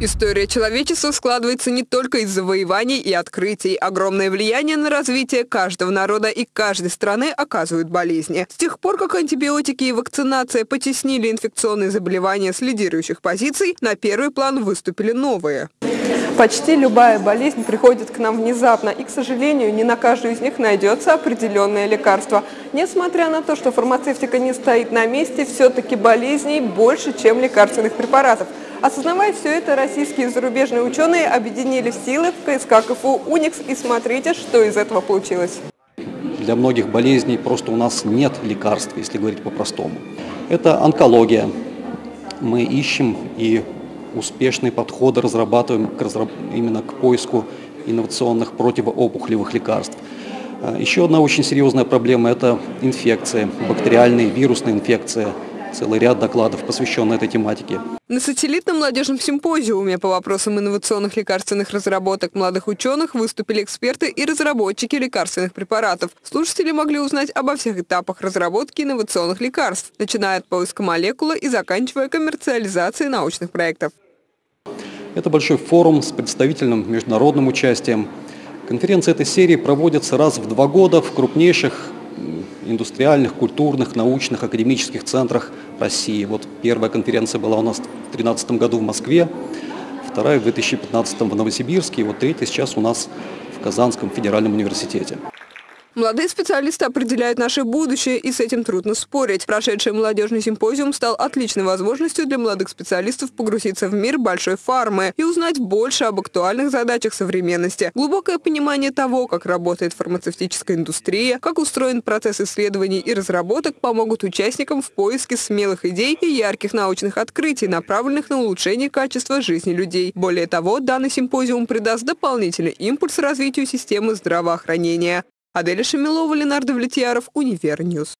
История человечества складывается не только из завоеваний и открытий. Огромное влияние на развитие каждого народа и каждой страны оказывают болезни. С тех пор, как антибиотики и вакцинация потеснили инфекционные заболевания с лидирующих позиций, на первый план выступили новые. Почти любая болезнь приходит к нам внезапно, и, к сожалению, не на каждую из них найдется определенное лекарство. Несмотря на то, что фармацевтика не стоит на месте, все-таки болезней больше, чем лекарственных препаратов. Осознавая все это, российские и зарубежные ученые объединили силы в КСК КФУ «Уникс» и смотрите, что из этого получилось. Для многих болезней просто у нас нет лекарств, если говорить по-простому. Это онкология. Мы ищем и успешные подходы разрабатываем именно к поиску инновационных противоопухолевых лекарств. А, еще одна очень серьезная проблема – это инфекции, бактериальные, вирусные инфекции – целый ряд докладов, посвященных этой тематике. На сателлитном молодежном симпозиуме по вопросам инновационных лекарственных разработок молодых ученых выступили эксперты и разработчики лекарственных препаратов. Слушатели могли узнать обо всех этапах разработки инновационных лекарств, начиная от поиска молекулы и заканчивая коммерциализацией научных проектов. Это большой форум с представительным международным участием. Конференции этой серии проводятся раз в два года в крупнейших индустриальных, культурных, научных, академических центрах России. Вот первая конференция была у нас в 2013 году в Москве, вторая в 2015 в Новосибирске, и вот третья сейчас у нас в Казанском федеральном университете. Молодые специалисты определяют наше будущее, и с этим трудно спорить. Прошедший молодежный симпозиум стал отличной возможностью для молодых специалистов погрузиться в мир большой фармы и узнать больше об актуальных задачах современности. Глубокое понимание того, как работает фармацевтическая индустрия, как устроен процесс исследований и разработок, помогут участникам в поиске смелых идей и ярких научных открытий, направленных на улучшение качества жизни людей. Более того, данный симпозиум придаст дополнительный импульс развитию системы здравоохранения. Аделя Шамилова, Ленар Давлетьяров, Univer News.